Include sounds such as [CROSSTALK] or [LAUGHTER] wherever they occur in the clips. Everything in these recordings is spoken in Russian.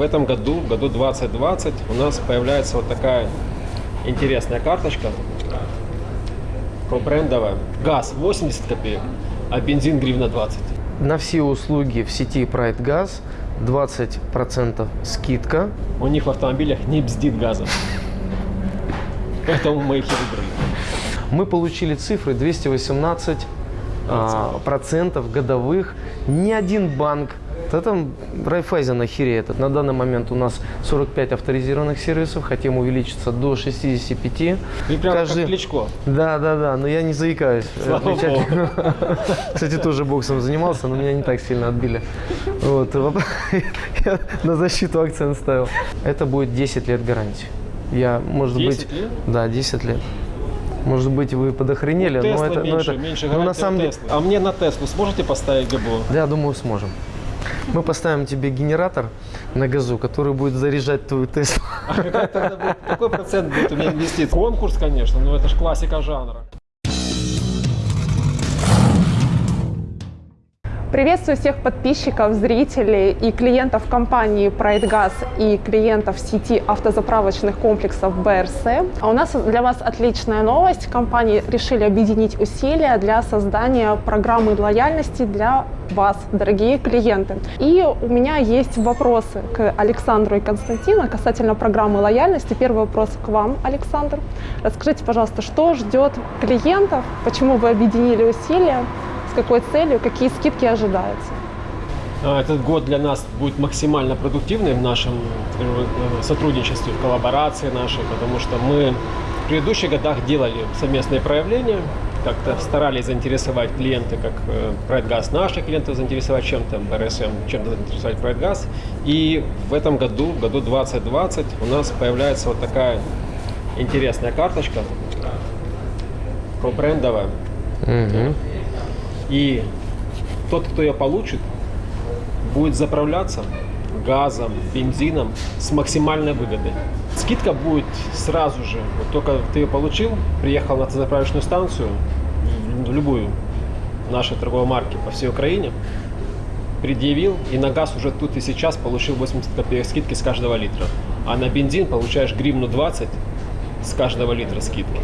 в этом году, в году 2020, у нас появляется вот такая интересная карточка брендовая. Газ 80 копеек, а бензин гривна 20. На все услуги в сети Pride Gas 20% скидка. У них в автомобилях не бздит газом. Поэтому мы их и выбрали. Мы получили цифры 218 а, процентов годовых. Ни один банк да там Райфайзен охереет. На данный момент у нас 45 авторизированных сервисов, хотим увеличиться до 65. Ты прям как Кличко. Да, да, да, но я не заикаюсь. [LAUGHS] Слава богу. [LAUGHS] Кстати, тоже боксом занимался, но меня не так сильно отбили. Вот. [LAUGHS] Я на защиту акцент ставил. Это будет 10 лет гарантии. Я, может 10 быть, лет? да, 10 лет. Может быть, вы подохренели, У но это, но меньше, это, меньше но на самом деле. А мне на Теслу сможете поставить ГБО? да, думаю, сможем. Мы поставим тебе генератор на газу, который будет заряжать твою Теслу. А какой процент будет у меня инвестиций? Конкурс, конечно, но это же классика жанра. Приветствую всех подписчиков, зрителей и клиентов компании PrideGas и клиентов сети автозаправочных комплексов БРС. А у нас для вас отличная новость. Компании решили объединить усилия для создания программы лояльности для вас, дорогие клиенты. И у меня есть вопросы к Александру и Константину касательно программы лояльности. Первый вопрос к вам, Александр. Расскажите, пожалуйста, что ждет клиентов, почему вы объединили усилия, с какой целью, какие скидки ожидаются? А, Этот год для нас будет максимально продуктивный в нашем э, сотрудничестве, в коллаборации нашей, потому что мы в предыдущих годах делали совместные проявления, как-то старались заинтересовать клиенты, как э, PrideGas наших клиентов заинтересовать чем-то, БРСМ чем-то заинтересовать PrideGas. И в этом году, в году 2020, у нас появляется вот такая интересная карточка брендовая. Мгм. И тот, кто ее получит, будет заправляться газом, бензином с максимальной выгодой. Скидка будет сразу же. Вот только ты ее получил, приехал на заправочную станцию, в любую нашей торговой марки по всей Украине, предъявил, и на газ уже тут и сейчас получил 80 копеек скидки с каждого литра. А на бензин получаешь гривну 20 с каждого литра скидки.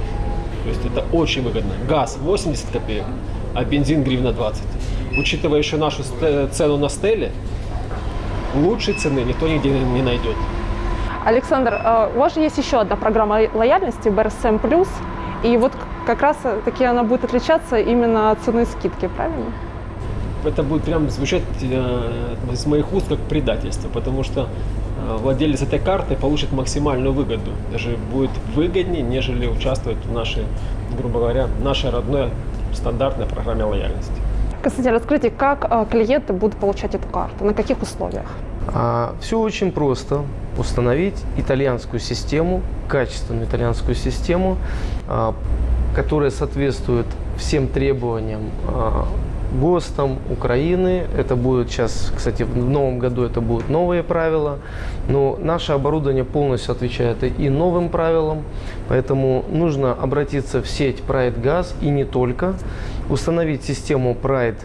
То есть это очень выгодно. Газ 80 копеек, а бензин гривна 20. Учитывая еще нашу цену на стеле, лучшей цены никто нигде не найдет. Александр, э, у вас же есть еще одна программа лояльности BRSM+, и вот как раз э, таки она будет отличаться именно от цены скидки, правильно? Это будет прям звучать э, из моих уст как предательство, потому что э, владелец этой карты получит максимальную выгоду. Даже будет выгоднее, нежели участвовать в нашей, грубо говоря, нашей родной стандартной программе лояльности. Константин, расскажите, как э, клиенты будут получать эту карту, на каких условиях? все очень просто. Установить итальянскую систему, качественную итальянскую систему, а, которая соответствует всем требованиям а, ГОСТам Украины. Это будет сейчас, кстати, в новом году это будут новые правила. Но наше оборудование полностью отвечает и новым правилам. Поэтому нужно обратиться в сеть Pride Gas и не только. Установить систему Pride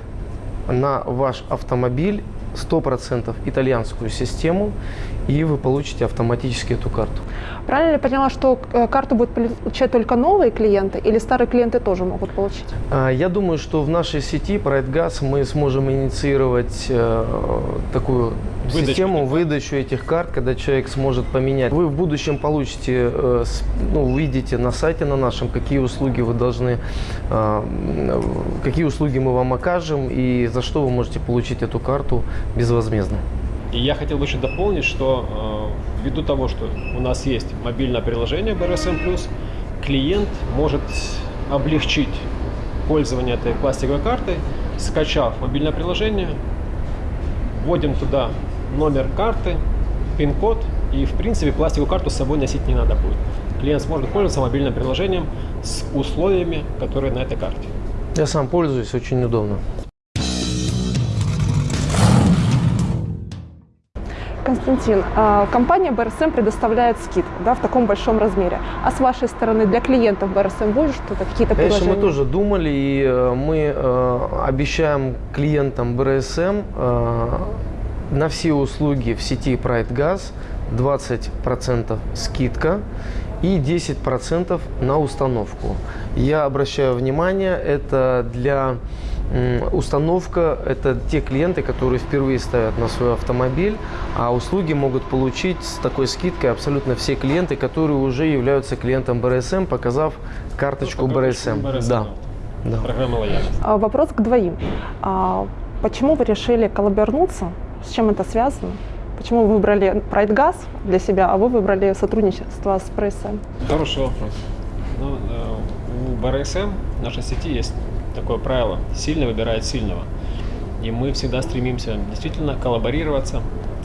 на ваш автомобиль 100% итальянскую систему, и вы получите автоматически эту карту. Правильно ли я поняла, что э, карту будут получать только новые клиенты или старые клиенты тоже могут получить? А, Я думаю, что в нашей сети PrideGas мы сможем инициировать э, такую Выдачу систему, выдачу этих карт, когда человек сможет поменять. Вы в будущем получите, э, ну, увидите на сайте на нашем, какие услуги вы должны, м, какие услуги мы вам окажем и за что вы можете получить эту карту безвозмездно. И я хотел бы еще дополнить, что э, ввиду того, что у нас есть мобильное приложение BRSM+, клиент может облегчить пользование этой пластиковой картой, скачав мобильное приложение, вводим туда номер карты, пин-код, и в принципе пластиковую карту с собой носить не надо будет. Клиент сможет пользоваться мобильным приложением с условиями, которые на этой карте. Я сам пользуюсь, очень удобно. Константин, э, компания BRSM предоставляет скидку да, в таком большом размере. А с вашей стороны для клиентов BRSM будет что-то, какие-то Конечно, предложения? мы тоже думали, и э, мы э, обещаем клиентам БРСМ э, на все услуги в сети Pride Gas 20% скидка и 10% на установку. Я обращаю внимание, это для установка, это те клиенты, которые впервые ставят на свой автомобиль, а услуги могут получить с такой скидкой абсолютно все клиенты, которые уже являются клиентом БРСМ, показав карточку БРСМ. Да. Да. Программа лояльности. А, Вопрос к двоим. А, Почему вы решили коллаборнуться? С чем это связано? Почему вы выбрали Pride Gas для себя, а вы выбрали сотрудничество с прессой? Хороший вопрос. Ну, э, у БРСМ в нашей сети есть такое правило. Сильный выбирает сильного. И мы всегда стремимся действительно коллаборироваться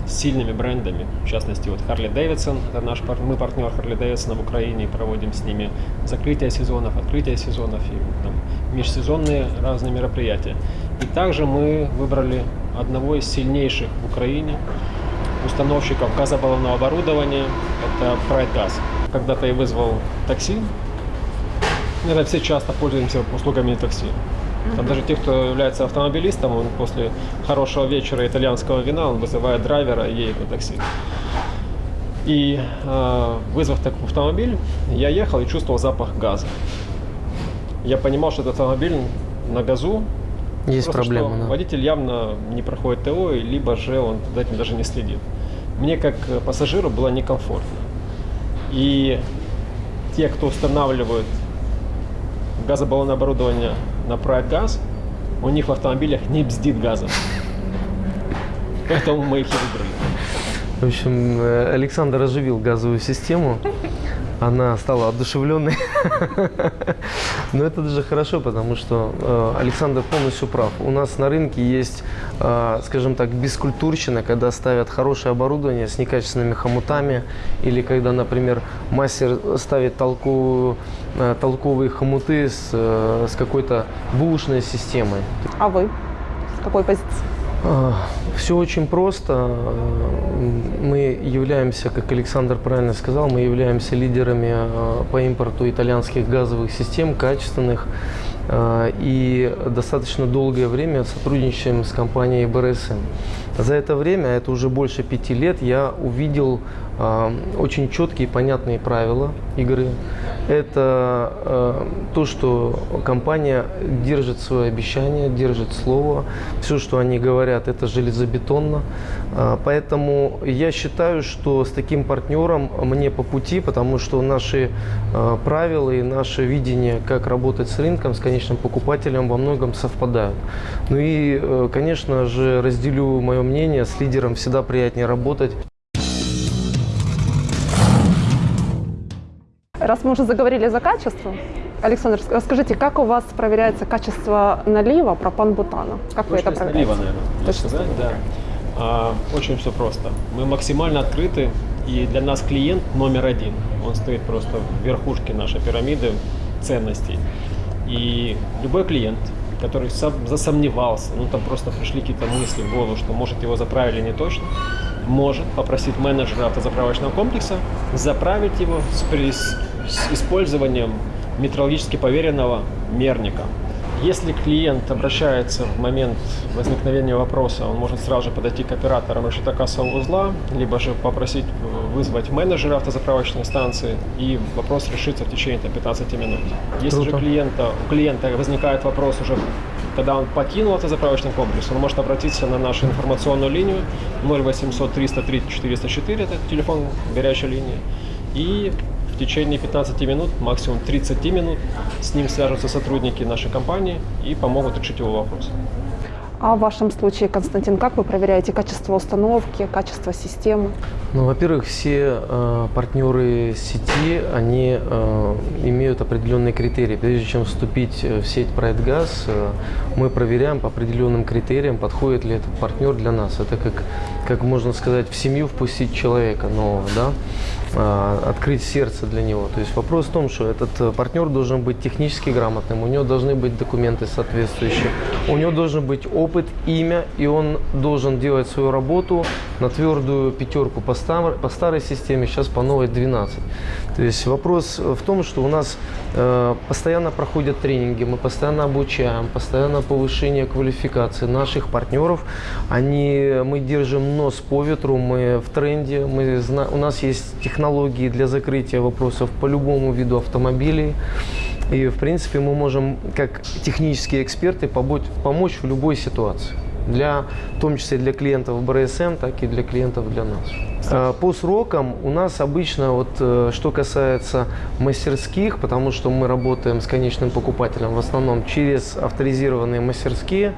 с сильными брендами. В частности, вот Harley Davidson, это наш мы партнер Harley Davidson в Украине, проводим с ними закрытие сезонов, открытие сезонов и там, межсезонные разные мероприятия. И также мы выбрали одного из сильнейших в Украине установщиков газобаллонного оборудования, это Gas. Когда-то я вызвал такси, Наверное, все часто пользуемся услугами такси. Там даже те, кто является автомобилистом, он после хорошего вечера итальянского вина, он вызывает драйвера и едет на такси. И э, вызвав такой автомобиль, я ехал и чувствовал запах газа. Я понимал, что этот автомобиль на газу. Есть просто проблема, да. Водитель явно не проходит ТО, либо же он за этим даже не следит. Мне как пассажиру было некомфортно. И те, кто устанавливают газобаллонное оборудование на газ, у них в автомобилях не бздит газом. Поэтому мы их и выбрали. В общем, э, Александр оживил газовую систему. Она стала одушевленной. [LAUGHS] Но это даже хорошо, потому что э, Александр полностью прав. У нас на рынке есть, э, скажем так, бескультурщина, когда ставят хорошее оборудование с некачественными хомутами, или когда, например, мастер ставит толковую, э, толковые хомуты с, э, с какой-то бушной системой. А вы? С какой позиции? Все очень просто. Мы являемся, как Александр правильно сказал, мы являемся лидерами э, по импорту итальянских газовых систем, качественных. Э, И достаточно долгое время сотрудничаем с компанией БРСМ. За это время, это уже больше пяти лет, я увидел э, очень четкие и понятные правила игры. Это э, то, что компания держит свое обещание, держит слово. Все, что они говорят, это железобетонно. Поэтому я считаю, что с таким партнером мне по пути, потому что наши правила и наше видение, как работать с рынком, с конечным покупателем во многом совпадают. Ну и, э, конечно же, разделю мое мнение, с лидером всегда приятнее работать. Раз мы уже заговорили за качество, Александр, расскажите, как у вас проверяется качество налива пропан-бутана? Как вы это Точность проверяете? налива, наверное, Точность сказать, да. А, очень все просто. Мы максимально открыты, и для нас клиент номер один. Он стоит просто в верхушке нашей пирамиды ценностей. И любой клиент, который сом- засомневался, ну там просто пришли какие-то мысли в голову, что может его заправили не точно, может попросить менеджера автозаправочного комплекса заправить его с, с- с использованием метрологически поверенного мерника. Если клиент обращается в момент возникновения вопроса, он может сразу же подойти к операторам решетокассового узла, либо же попросить э, вызвать менеджера автозаправочной станции, и вопрос решится в течение там, 15 минут. Если Круто. же клиента, у клиента возникает вопрос уже, когда он покинул автозаправочный комплекс, он может обратиться на нашу информационную линию 0800 303 404, это телефон горячей линии, и в течение 15 минут, максимум 30 минут, с ним свяжутся сотрудники нашей компании и помогут решить его вопрос. А в вашем случае, Константин, как вы проверяете качество установки, качество системы? Ну, во-первых, все э, партнеры сети, они э, имеют определенные критерии. Прежде чем вступить э, в сеть Pride Gas, э, мы проверяем по определенным критериям, подходит ли этот партнер для нас. Это как, как можно сказать, в семью впустить человека нового, да? А, открыть сердце для него. То есть вопрос в том, что этот э, партнер должен быть технически грамотным, у него должны быть документы соответствующие, у него должен быть опыт, имя, и он должен делать свою работу на твердую пятерку поставить стар, по старой системе, сейчас по новой 12. То есть вопрос в том, что у нас э, постоянно проходят тренинги, мы постоянно обучаем, постоянно повышение квалификации наших партнеров. Они, мы держим нос по ветру, мы в тренде, мы, у нас есть технологии для закрытия вопросов по любому виду автомобилей. И, в принципе, мы можем, как технические эксперты, помочь в любой ситуации. Для, в том числе для клиентов БРСМ, так и для клиентов для нас. Э, По срокам у нас обычно, вот, э, что касается мастерских, потому что мы работаем с конечным покупателем в основном через авторизированные мастерские,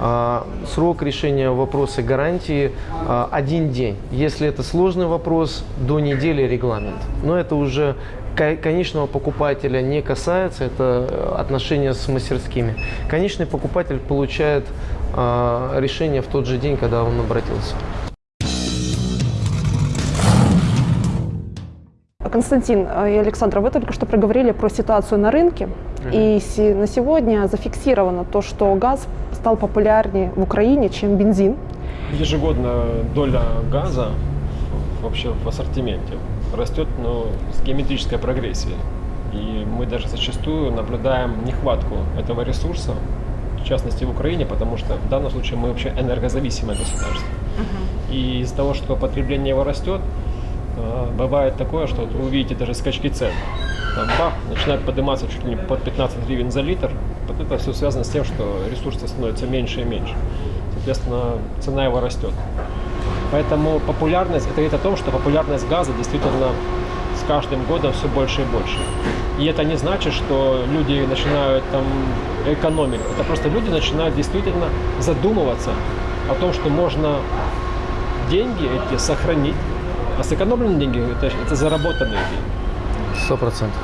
э, срок решения вопроса гарантии э, один день. Если это сложный вопрос, до недели регламент. Но это уже ко- конечного покупателя не касается, это э, отношения с мастерскими. Конечный покупатель получает решение в тот же день, когда он обратился. Константин э, и Александр, вы только что проговорили про ситуацию на рынке. И се- на сегодня зафиксировано то, что газ стал популярнее в Украине, чем бензин. Ежегодно доля газа вообще в ассортименте растет ну, с геометрической прогрессией. И мы даже зачастую наблюдаем нехватку этого ресурса, в частности в Украине, потому что в данном случае мы вообще энергозависимое государство. И из-за того, что потребление его растет, э, бывает такое, что вот вы увидите даже скачки цен. Там бах, начинает подниматься чуть ли не под 15 гривен за литр. Вот это все связано с тем, что ресурса становится меньше и меньше. Соответственно, цена его растет. Поэтому популярность, это говорит о том, что популярность газа действительно с каждым годом все больше и больше. И это не значит, что люди начинают там экономить. Это просто люди начинают действительно задумываться о том, что можно деньги эти сохранить. А сэкономленные деньги это, это заработанные деньги. Сто процентов.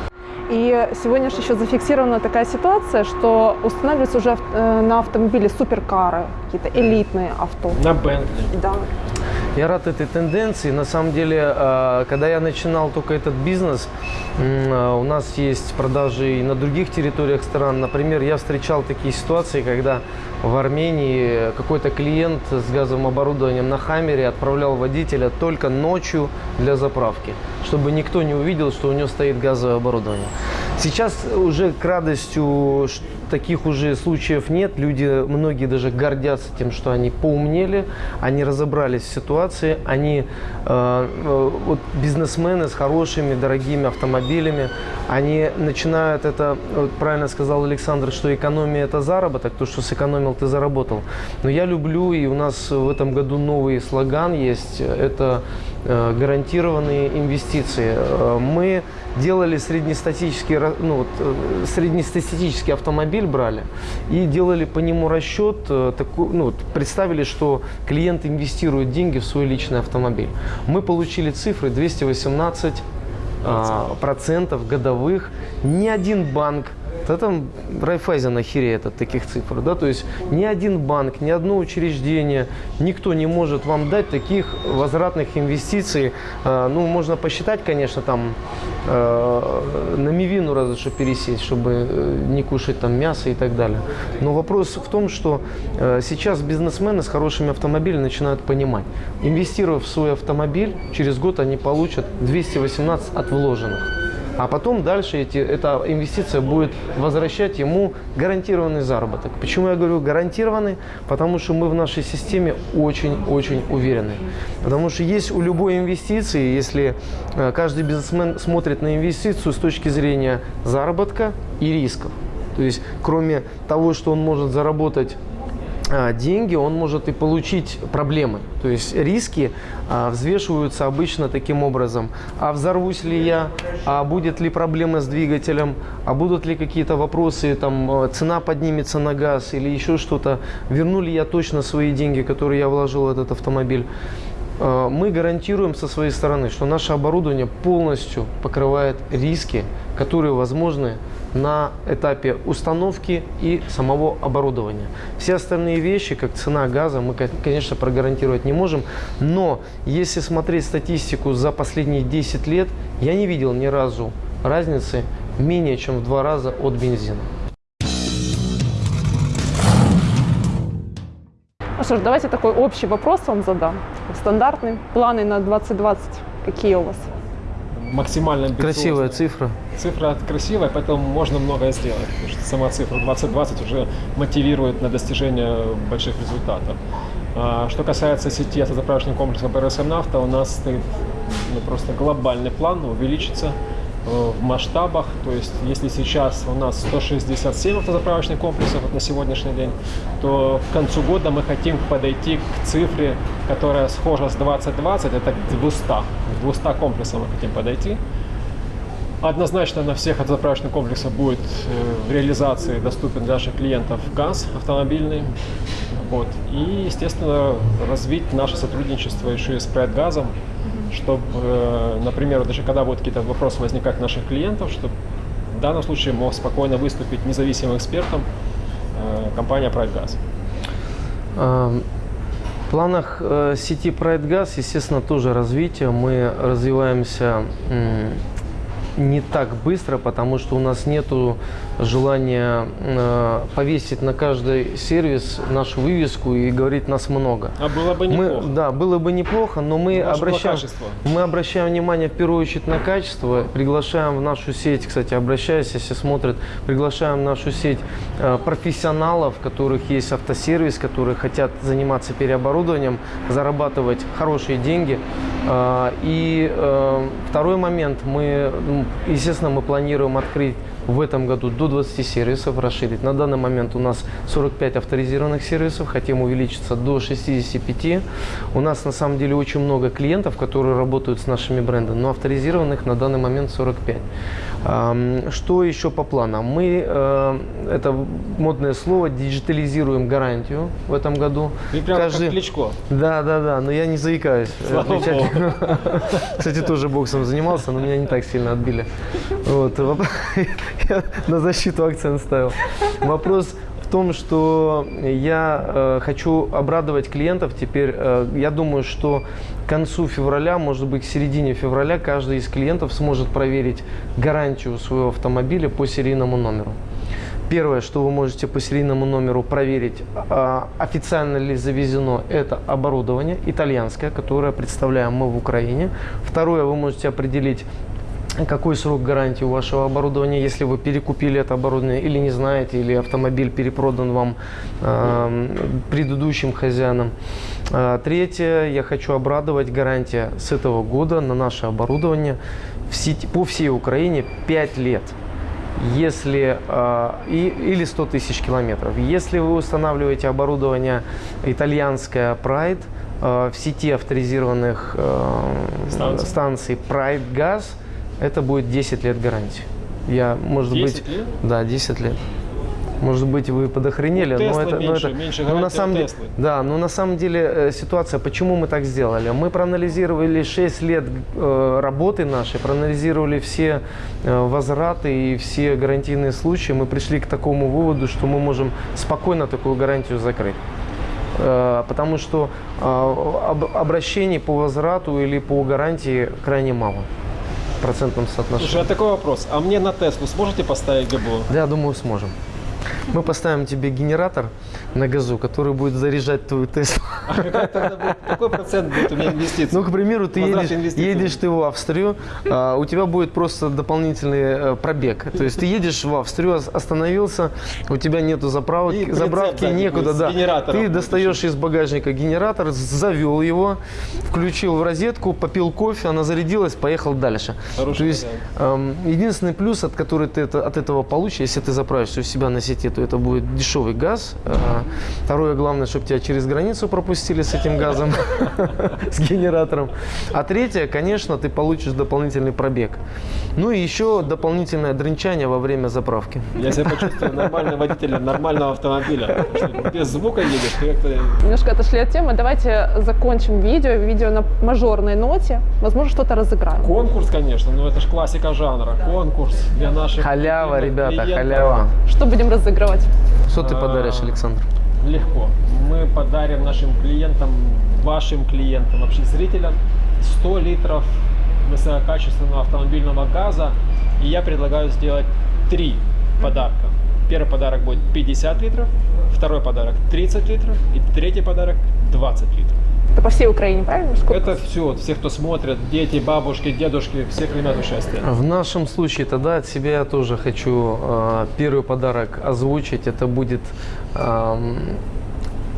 И сегодня же еще зафиксирована такая ситуация, что устанавливаются уже э, на автомобиле суперкары, какие-то элитные авто. На Бентли. Да. Я рад этой тенденции. На самом деле, э, когда я начинал только этот бизнес, э, у нас есть продажи и на других территориях стран. Например, я встречал такие ситуации, когда в Армении какой-то клиент с газовым оборудованием на Хаммере отправлял водителя только ночью для заправки, чтобы никто не увидел, что у него стоит газовое оборудование. Сейчас уже к радостью таких уже случаев нет. Люди, многие даже гордятся тем, что они поумнели, они разобрались в ситуации, они э, э, вот бизнесмены с хорошими, дорогими автомобилями, они начинают это, вот правильно сказал Александр, что экономия это заработок, то, что сэкономил, ты заработал. Но я люблю, и у нас в этом году новый слоган есть, это гарантированные инвестиции. Э, Мы делали среднестатистический, ра- ну, вот, э, среднестатистический автомобиль брали и делали по нему расчет, э, такой, ну, вот, представили, что клиент инвестирует деньги в свой личный автомобиль. Мы получили цифры 218 а, процентов годовых. Ни один банк, да там Райфайзен охереет от таких цифр, да, то есть ни один банк, ни одно учреждение, никто не может вам дать таких возвратных инвестиций. А, ну, можно посчитать, конечно, там э, на мивину разве что пересесть, чтобы э, не кушать там мясо и так далее. Но вопрос в том, что э, сейчас бизнесмены с хорошими автомобилями начинают понимать, инвестировав в свой автомобиль, через год они получат 218 от вложенных. А потом дальше эти, эта инвестиция будет возвращать ему гарантированный заработок. Почему я говорю гарантированный? Потому что мы в нашей системе очень-очень уверены. Потому что есть у любой инвестиции, если э, каждый бизнесмен смотрит на инвестицию с точки зрения заработка и рисков. То есть кроме того, что он может заработать деньги, он может и получить проблемы. То есть риски а, взвешиваются обычно таким образом. А взорвусь ли я? А будет ли проблема с двигателем? А будут ли какие-то вопросы, там, э, цена поднимется на газ или еще что-то? Верну ли я точно свои деньги, которые я вложил в этот автомобиль? Э, Мы гарантируем со своей стороны, что наше оборудование полностью покрывает риски, которые возможны на этапе установки и самого оборудования. Все остальные вещи, как цена газа, мы, кон- конечно, прогарантировать не можем. Но если смотреть статистику за последние 10 лет, я не видел ни разу разницы менее чем в два раза от бензина. что ж, давайте такой общий вопрос вам задам. Стандартный. Планы на 2020 какие у вас? Максимально. Красивая цифра. Цифра красивая, поэтому можно многое сделать. Потому что сама цифра 2020 уже мотивирует на достижение больших результатов. А, Что касается сети автозаправочных комплексов БРСМ «Нафта», у нас стоит ну, просто глобальный план увеличиться в масштабах. То есть, если сейчас у нас 167 автозаправочных комплексов на сегодняшний день, то к концу года мы хотим подойти к цифре, которая схожа с 2020, это к 200. К 200 комплексам мы хотим подойти. Однозначно на всех автозаправочных комплексах будет э, в реализации доступен для наших клиентов газ автомобильный. Вот. И, естественно, развить наше сотрудничество еще и с газом, чтобы, например, даже когда будут какие-то вопросы возникать наших клиентов, чтобы в данном случае мог спокойно выступить независимым экспертом э, компания «Прайдгаз». А, В планах э, сети Pride Gas, естественно, тоже развитие. Мы развиваемся не так быстро, потому что у нас нет желания э, повесить на каждый сервис нашу вывеску и говорить нас много. А было бы Мы, неплохо. да, было бы неплохо, но мы обращаем, мы обращаем внимание в первую очередь на качество, приглашаем в нашу сеть, кстати, обращаясь, если смотрят, приглашаем в нашу сеть э, профессионалов, у которых есть автосервис, которые хотят заниматься переоборудованием, зарабатывать хорошие деньги. Э, И э, второй момент, мы, м, естественно, мы планируем открыть в этом году до 20 сервисов, расширить. На данный момент у нас 45 авторизированных сервисов, хотим увеличиться до 65. У нас на самом деле очень много клиентов, которые работают с нашими брендами, но авторизированных на данный момент 45. Ам, Что еще по планам? Мы, э, это модное слово, диджитализируем гарантию в этом году. Ты прям Каждый- как Кличко. да, да, да, но я не заикаюсь. Богу. [LAUGHS] Кстати, тоже боксом занимался, но меня не так сильно отбили. Вот. [LAUGHS] на защиту акцент ставил. Вопрос в том, что я э, хочу обрадовать клиентов. Теперь э, я думаю, что к концу февраля, может быть, к середине февраля, каждый из клиентов сможет проверить гарантию своего автомобиля по серийному номеру. Первое, что вы можете по серийному номеру проверить, а, официально ли завезено это оборудование итальянское, которое представляем мы в Украине. Второе, вы можете определить какой срок гарантии у вашего оборудования, если вы перекупили это оборудование или не знаете, или автомобиль перепродан вам э, предыдущим хозяинам. А, Третье, я хочу обрадовать, гарантия с этого года на наше оборудование в сети- по всей Украине 5 лет если э, и, или 100 тысяч километров. Если вы устанавливаете оборудование итальянское Pride э, в сети авторизированных э, Станций. станций Pride Gas, это будет 10 лет гарантии. Я, может 10 быть, лет? да, 10 лет. Может быть, вы подохренели, У но это, но меньше- это, меньше но на самом деле, да, но на самом деле э, ситуация, почему мы так сделали? Мы проанализировали 6 лет э, работы нашей, проанализировали все э, возвраты и все гарантийные случаи. Мы пришли к такому выводу, что мы можем спокойно такую гарантию закрыть. Э, Потому что об- обращений по возврату или по гарантии крайне мало процентном соотношении. Слушай, а такой вопрос. А мне на Теслу сможете поставить ГБО? Да, я думаю, сможем. Мы поставим тебе генератор на газу, который будет заряжать твою Теслу. А какой процент будет у меня инвестиций? Ну, к примеру, ты едешь, едешь ты в Австрию, а, у тебя будет просто дополнительный э, пробег. То есть ты едешь в Австрию, ос- остановился, у тебя нету заправки сзади некуда. Да. Ты достаешь из багажника генератор, завел его, включил в розетку, попил кофе, она зарядилась, поехал дальше. Хороший То есть эм, единственный плюс, от который ты это, от этого получишь, если ты заправишься у себя на сети, то это будет дешевый газ. Э, Второе, главное, чтобы тебя через границу пропустили с этим газом, [LAUGHS] с генератором. А третье, конечно, ты получишь дополнительный пробег. Ну и еще дополнительное дрынчание во время заправки. Я себя почувствую нормальным водителем нормального автомобиля. Без звука едешь, как-то... Немножко отошли от темы. Давайте закончим видео. Видео на мажорной ноте. Возможно, что-то разыграем. Конкурс, конечно, но это же классика жанра. Конкурс для наших... Халява, ребята, клиентов. халява. Что будем разыгрывать? Что ты А, подаришь, Александр? Легко. Мы подарим нашим клиентам, вашим клиентам, вообще зрителям 100 литров высококачественного автомобильного газа. И я предлагаю сделать три подарка. Первый подарок будет 50 литров, второй подарок 30 литров и третий подарок 20 литров. Это по всей Украине, правильно? Сколько? Это все, все, кто смотрит, дети, бабушки, дедушки, все примут участие. В нашем случае тогда от себя я тоже хочу э, первый подарок озвучить. Это будет эм,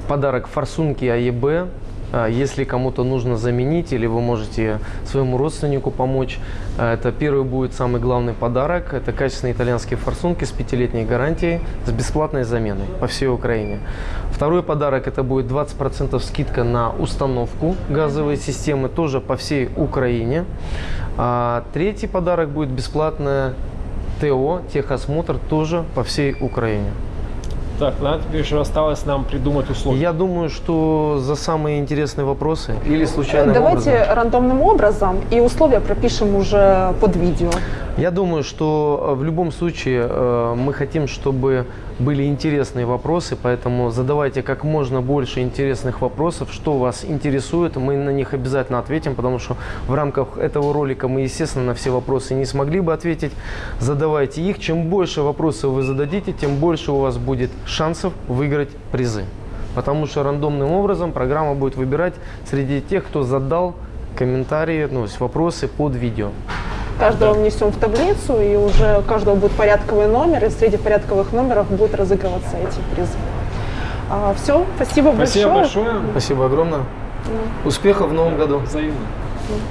подарок форсунки АЕБ. А, Если кому-то нужно заменить или вы можете своему родственнику помочь, а, это первый будет самый главный подарок. Это качественные итальянские форсунки с пятилетней гарантией с бесплатной заменой по всей Украине. Второй подарок это будет 20% скидка на установку газовой системы тоже по всей Украине. А третий подарок будет бесплатное ТО, техосмотр тоже по всей Украине. Так, надо теперь еще осталось нам придумать условия. Я думаю, что за самые интересные вопросы или случайным Давайте образом. рандомным образом и условия пропишем уже под видео. Я думаю, что э, в любом случае э, мы хотим, чтобы были интересные вопросы, поэтому задавайте как можно больше интересных вопросов, что вас интересует, мы на них обязательно ответим, потому что в рамках этого ролика мы, естественно, на все вопросы не смогли бы ответить. Задавайте их. Чем больше вопросов вы зададите, тем больше у вас будет шансов выиграть призы. Потому что рандомным образом программа будет выбирать среди тех, кто задал комментарии, ну, вопросы под видео. Каждого внесем в таблицу, и уже у каждого будет порядковый номер, и среди порядковых номеров будут разыгрываться эти призы. все, спасибо, Спасибо большое. большое. Спасибо огромное. Успехов в новом году. Взаимно.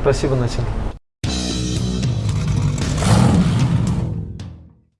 Спасибо, Настя.